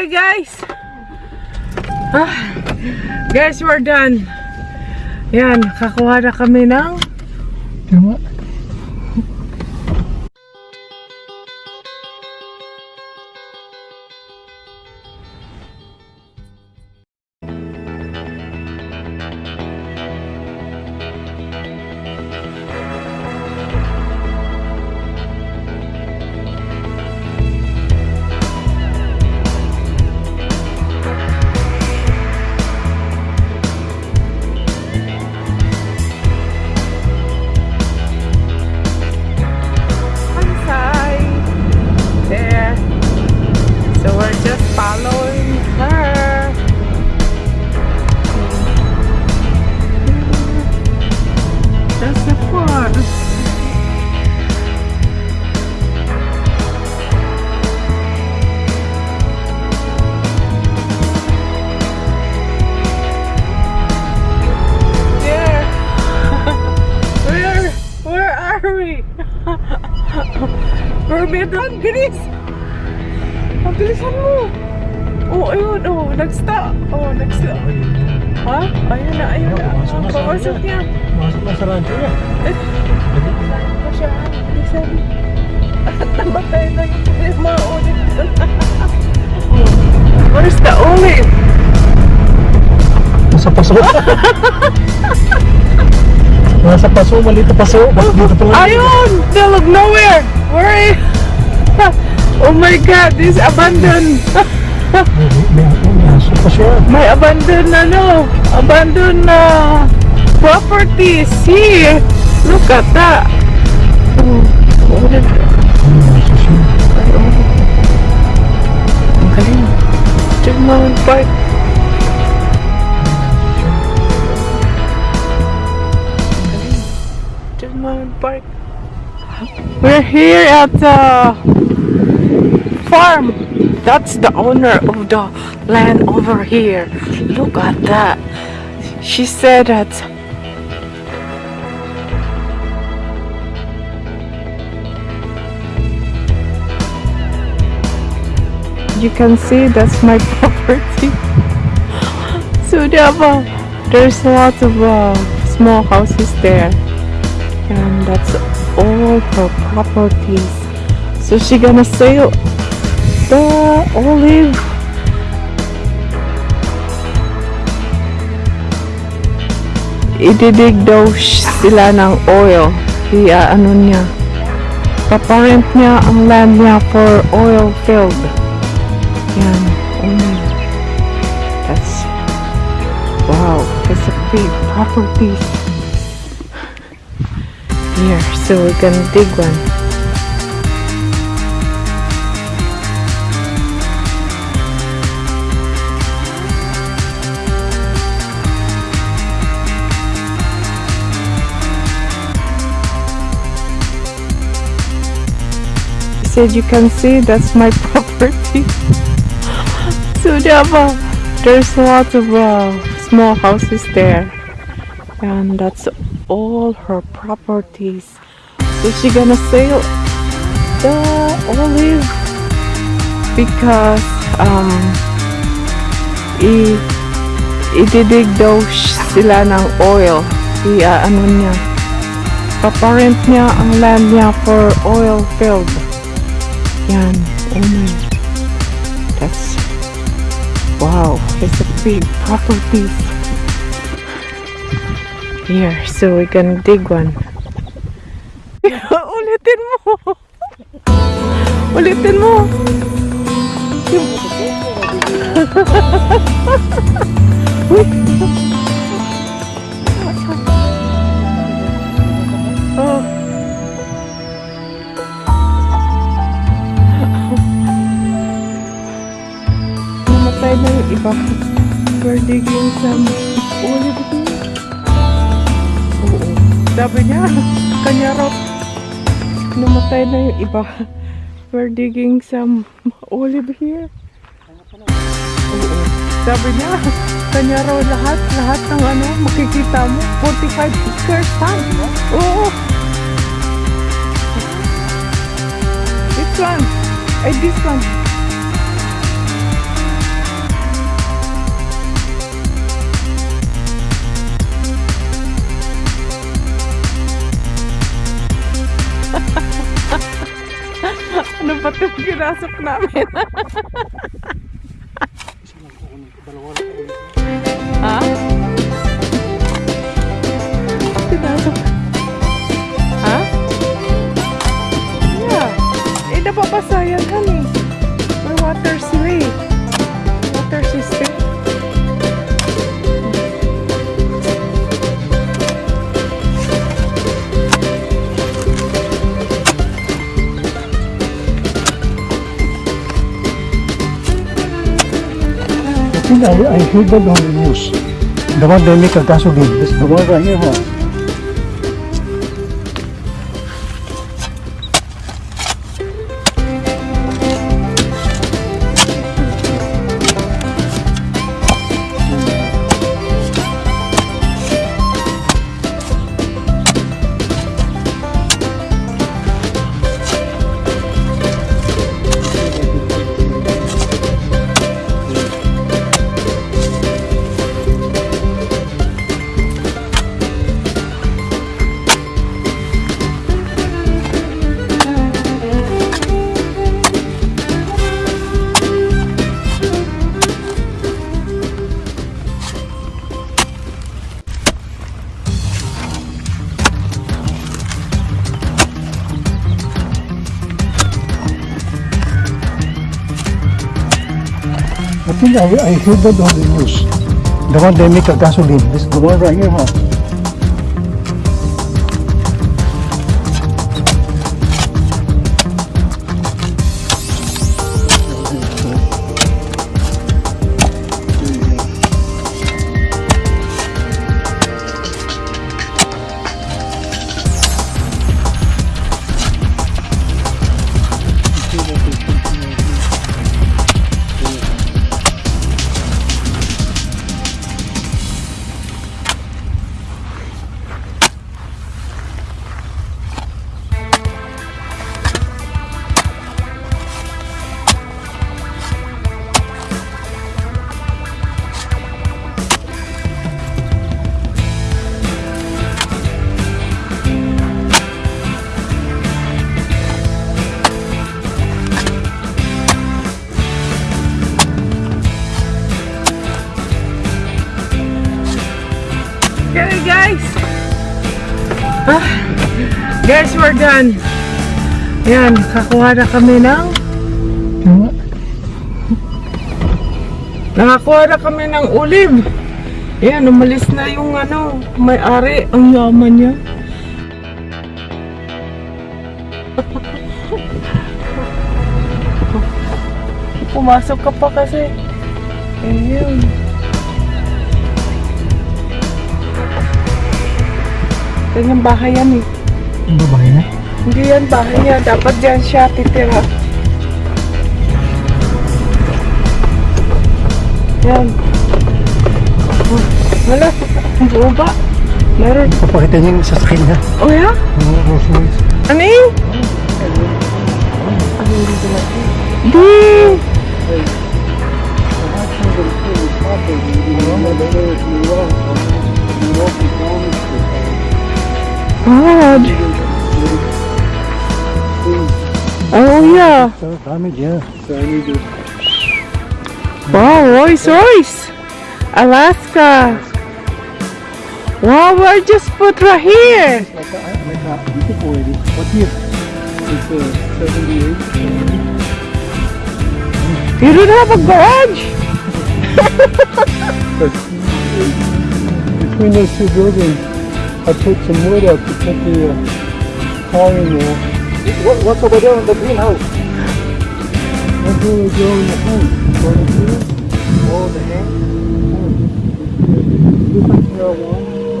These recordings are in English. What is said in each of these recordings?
Okay, guys. Ah, guys, we're done. Yan, nakakuha na kami ng Tama. Mermaidon, bilis! Ang bilisan mo! Oh, ayun, oh, nag-stop. Oh, nag-stop. Ha? Ayun na, ayun na. Pumasok Papasok ano niya. Masuk na sa rancho niya. Pa siya, bilisan. At namatay na yung mga ulit. Where's the olive? Nasa paso. Nasa paso, maliit na paso. Bakit dito pa lang? Ayun! They look nowhere! Where is... Oh my god, this abandoned. May abandoned ano, abandoned na properties here. Look at that. Oh, oh, May aso ang galing. Chigmount Park. Park. We're here at the farm. That's the owner of the land over here. Look at that. She said that you can see that's my property. so there's a lot of uh, small houses there, and that's all her properties. So she gonna sell the olive. Ididig daw sila ng oil. Iya, ano niya. Paparent niya ang land niya for oil field. Yan. Oh. That's wow. That's a big property. Here, so we can dig one. Said you can see that's my property. So there's a lot of uh, small houses there. And that's all her properties. So she gonna sell the olive because um i ididig daw sila ng oil. I uh, ano niya. Paparent niya ang land niya for oil field. Yan. Oh my. That's Wow, it's a big property. Here, so we can dig one. Ulitin mo! Ulitin mo! Yung- Na yung iba. We're digging some olive here. Oo. Sabi niya, kanya raw, namatay na yung iba. We're digging some olive here. Oo. Sabi niya, kanya raw lahat, lahat ng ano, makikita mo, 45 acres ha? Oo. This one. Ay, this one. Ginasok namin. ha? Pinasok. Ha? Yeah. Eh, napapasa yan, honey. Hit the ground news दवा daily करता Sudhir I think I, I heard that on the news. The one they make a gasoline. This the one right here, huh? Guys. Ah, guys, we're done. Yan, kakuha na kami ng... Nakakuha na kami ng ulim. Yan, umalis na yung ano, may-ari. Ang yaman niya. Pumasok ka pa kasi. Kanyang bahay yan eh. Ang babae na. Hindi yan bahay niya. Dapat dyan siya titira. Yan. Oh, wala. Buo ba? Meron. Papakita niya yung sasakyan niya. Oh ya? Mga Rolls Royce. Ano yun? Di. God. Oh yeah. So, dami dyan. Wow, Royce Royce. Alaska. Wow, we're just put right here. It's uh, 78. You don't have a garage? Between those two buildings, I put some wood up to put the uh, car in there. What, what's over there in the greenhouse? That's where we grow in the home. Going to see? Oh, the hay? This is marijuana.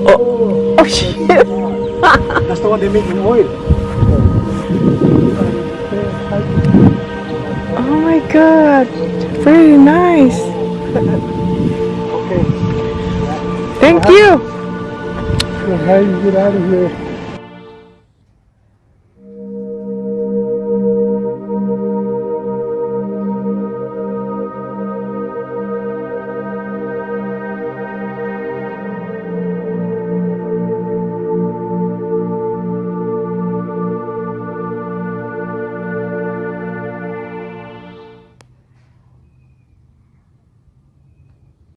Oh, oh shit. That's the one they make in oil. Oh my god. Very nice. Okay. Thank you. How you get out of here?